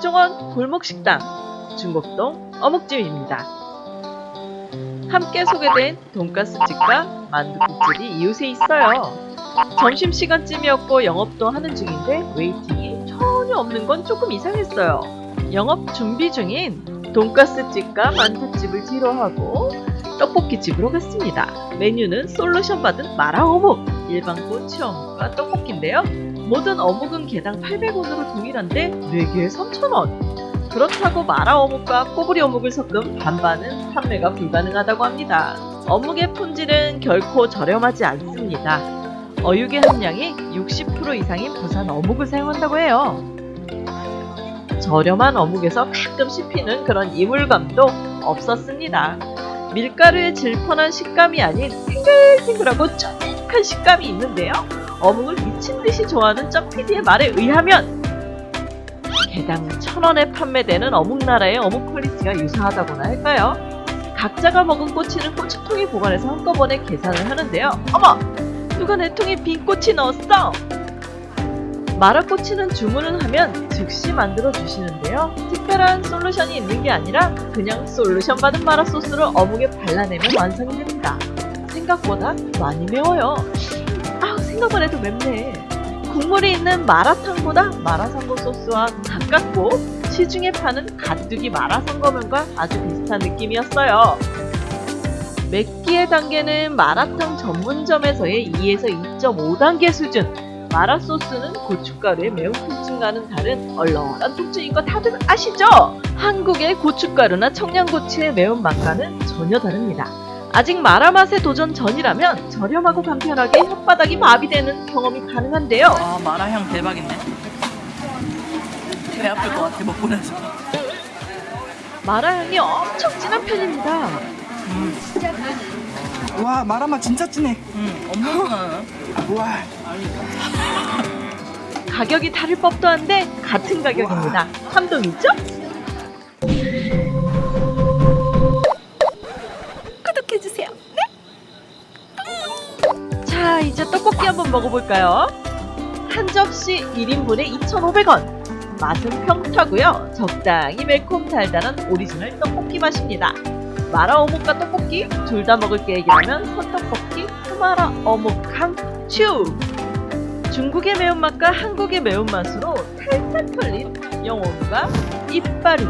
백종원 골목식당 중곡동 어묵집입니다. 함께 소개된 돈가스집과 만두국집이 이웃에 있어요. 점심시간쯤이었고 영업도 하는 중인데 waiting이 전혀 없는 건 조금 이상했어요. 영업 준비 중인 돈가스집과 만두집을 뒤로 하고 떡볶이집으로 갔습니다. 메뉴는 솔루션 받은 마라 어묵, 일반 꼬치 어묵과 떡볶이인데요. 모든 어묵은 개당 800원으로 동일한데 4개에 3,000원. 그렇다고 마라 어묵과 꼬치 어묵을 섞은 반반은 판매가 불가능하다고 합니다. 어묵의 품질은 결코 저렴하지 않습니다. 어육의 함량이 60% 이상인 부산 어묵을 사용한다고 해요. 저렴한 어묵에서 가끔 씹히는 그런 이물감도 없었습니다. 밀가루의 질펀한 식감이 아닌 탱글탱글하고 쫀득한 식감이 있는데요. 어묵을 미친듯이 좋아하는 쩌피디의 말에 의하면 개당 천원에 판매되는 어묵나라의 어묵 quality가 유사하다고나 할까요? 각자가 먹은 꼬치는 꼬치통에 보관해서 한꺼번에 계산을 하는데요. 어머! 누가 내 통에 빈 꼬치 넣었어? 마라꼬치는 주문을 하면 즉시 만들어 주시는데요. 특별한 솔루션이 있는 게 아니라 그냥 솔루션 받은 마라 소스를 어묵에 발라내면 완성이 됩니다. 생각보다 많이 매워요. 아 생각만 해도 맵네. 국물이 있는 마라탕보다 마라상고 소스와 가깝고 시중에 파는 가뚜기 마라상거면과 아주 비슷한 느낌이었어요. 맵기의 단계는 마라탕 전문점에서의 2에서 2.5단계 수준 마라 소스는 고춧가루의 매운 통증과는 다른 얼얼한 통증인 거 다들 아시죠? 한국의 고춧가루나 청양고추의 매운맛과는 전혀 다릅니다. 아직 마라 맛에 도전 전이라면 저렴하고 간편하게 혓바닥이 마비되는 경험이 가능한데요. 아 마라향 대박이네 배 아플 것 같아 먹고 나서 마라 향이 엄청 진한 편입니다. 와 마라맛 진짜 진해 음 엄청 와 가격이 다를 법도 한데 같은 가격입니다. 감동이죠? 먹어볼까요? 한 접시 1인분에 2,500원. 맛은 평타고요. 적당히 매콤 달달한 오리지널 떡볶이 맛입니다. 마라 어묵과 떡볶이 둘 다 먹을 계획이라면 선떡볶이 후마라 어묵 강추! 중국의 매운맛과 한국의 매운맛으로 탈탈 털린 영혼과 이빨이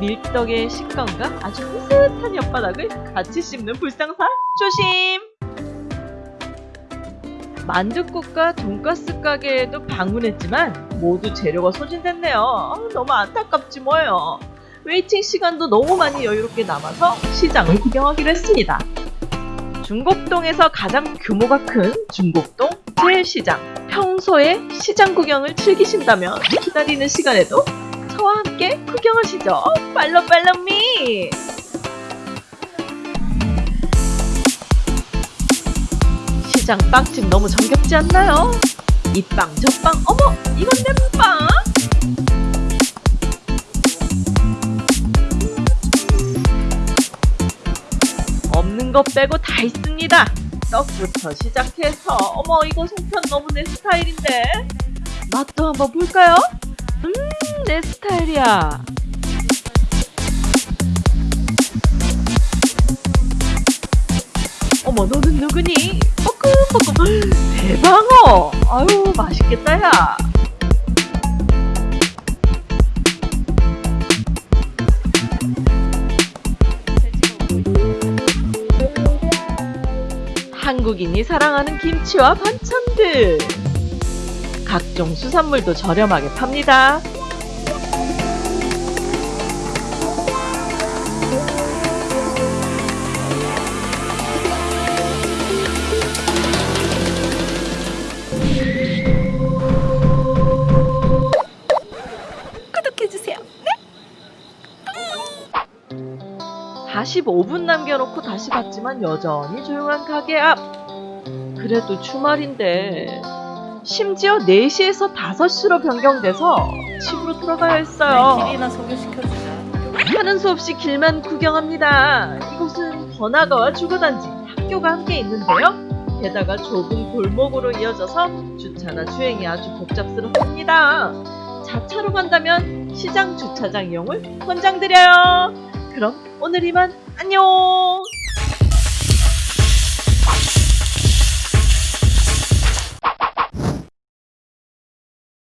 밀떡의 식감과 아주 비슷한 혓바닥을 같이 씹는 불상사 조심! 만둣국과 돈가스 가게에도 방문했지만 모두 재료가 소진됐네요. 아, 너무 안타깝지 뭐예요. waiting 시간도 너무 많이 여유롭게 남아서 시장을 구경하기로 했습니다. 중곡동에서 가장 규모가 큰 중곡동 제일시장. 평소에 시장 구경을 즐기신다면 기다리는 시간에도 저와 함께 구경하시죠. 팔로 팔로미! 시장 빵집 너무 정겹지 않나요? 이 빵 저 빵 어머 이건 내 빵! 없는 것 빼고 다 있습니다. 떡부터 시작해서 어머 이거 송편 너무 내 스타일인데 맛도 한번 볼까요? 음 내 스타일이야. 어머 너는 누구니? 뻐끔뻐끔. 대방어. 아유 맛있겠다 야. 한국인이 사랑하는 김치와 반찬들. 각종 수산물도 저렴하게 팝니다 45분 남겨놓고 다시 봤지만 여전히 조용한 가게 앞. 그래도 주말인데 심지어 4시에서 5시로 변경돼서 집으로 돌아가야 했어요. 길이나 소개시켜주자 하는 수 없이 길만 구경합니다. 이곳은 번화가와 주거단지, 학교가 함께 있는데요. 게다가 좁은 골목으로 이어져서 주차나 주행이 아주 복잡스럽습니다. 자차로 간다면 시장 주차장 이용을 권장드려요. 그럼 오늘 이만 안녕.